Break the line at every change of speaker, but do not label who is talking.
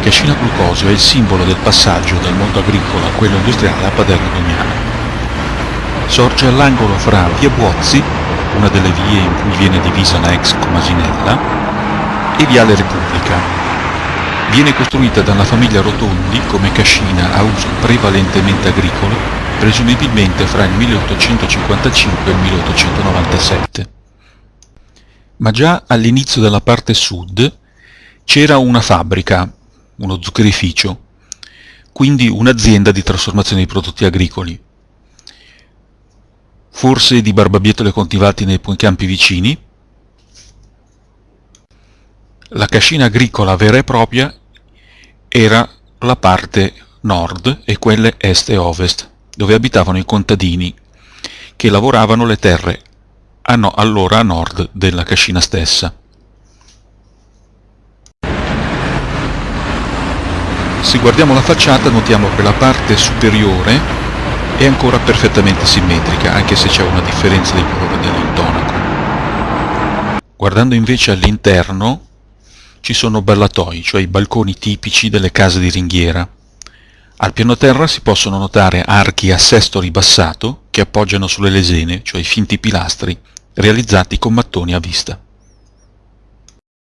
Cascina Glucosio è il simbolo del passaggio dal mondo agricolo a quello industriale a Paderno Dognana. Sorge all'angolo fra via Buozzi, una delle vie in cui viene divisa la ex Comasinella, e viale Repubblica. Viene costruita dalla famiglia Rotondi come cascina a uso prevalentemente agricolo, presumibilmente fra il 1855 e il 1897. Ma già all'inizio della parte sud c'era una fabbrica, uno zuccherificio, quindi un'azienda di trasformazione di prodotti agricoli, forse di barbabietole coltivati nei campi vicini. La cascina agricola vera e propria era la parte nord e quelle est e ovest, dove abitavano i contadini, che lavoravano le terre allora a nord della cascina stessa. Se guardiamo la facciata notiamo che la parte superiore è ancora perfettamente simmetrica, anche se c'è una differenza di colore dell'intonaco. Guardando invece all'interno ci sono ballatoi, cioè i balconi tipici delle case di ringhiera. Al piano terra si possono notare archi a sesto ribassato che appoggiano sulle lesene, cioè i finti pilastri, realizzati con mattoni a vista.